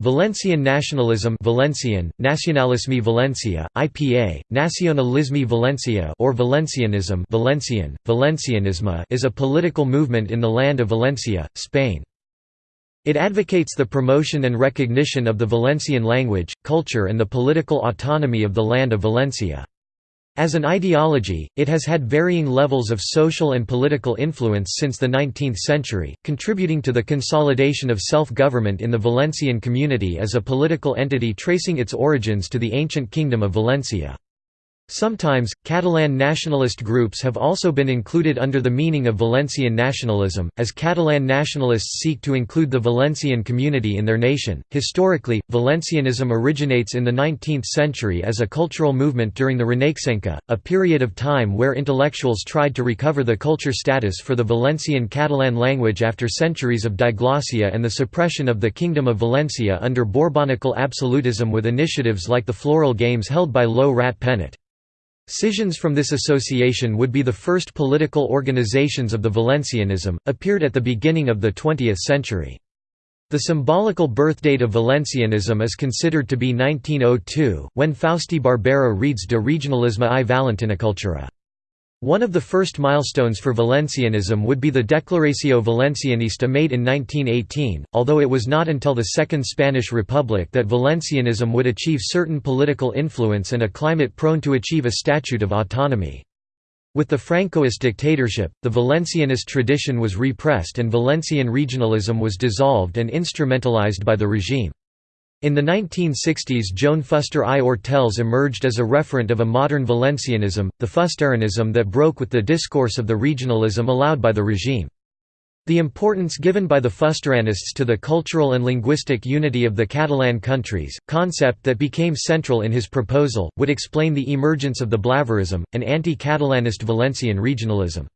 Valencian nationalism Valencian, Nacionalisme Valencia, IPA, Nacionalisme Valencia or Valencianism Valencian, Valencianisme is a political movement in the land of Valencia, Spain. It advocates the promotion and recognition of the Valencian language, culture and the political autonomy of the land of Valencia. As an ideology, it has had varying levels of social and political influence since the 19th century, contributing to the consolidation of self-government in the Valencian community as a political entity tracing its origins to the ancient Kingdom of Valencia. Sometimes, Catalan nationalist groups have also been included under the meaning of Valencian nationalism, as Catalan nationalists seek to include the Valencian community in their nation. Historically, Valencianism originates in the 19th century as a cultural movement during the Renaixença, a period of time where intellectuals tried to recover the culture status for the Valencian Catalan language after centuries of diglossia and the suppression of the Kingdom of Valencia under Bourbonical absolutism with initiatives like the Floral Games held by Lo Rat Penat. Scissions from this association would be the first political organizations of the Valencianism, appeared at the beginning of the 20th century. The symbolical birthdate of Valencianism is considered to be 1902, when Faustí Barbera reads De Regionalisme i Valentinacultura. One of the first milestones for Valencianism would be the Declaració Valencianista made in 1918, although it was not until the Second Spanish Republic that Valencianism would achieve certain political influence and a climate prone to achieve a statute of autonomy. With the Francoist dictatorship, the Valencianist tradition was repressed and Valencian regionalism was dissolved and instrumentalized by the regime. In the 1960s Joan Fuster i Ortells emerged as a referent of a modern Valencianism, the Fusterianism that broke with the discourse of the regionalism allowed by the regime. The importance given by the Fusterianists to the cultural and linguistic unity of the Catalan countries, concept that became central in his proposal, would explain the emergence of the Blaverism, an anti-Catalanist Valencian regionalism.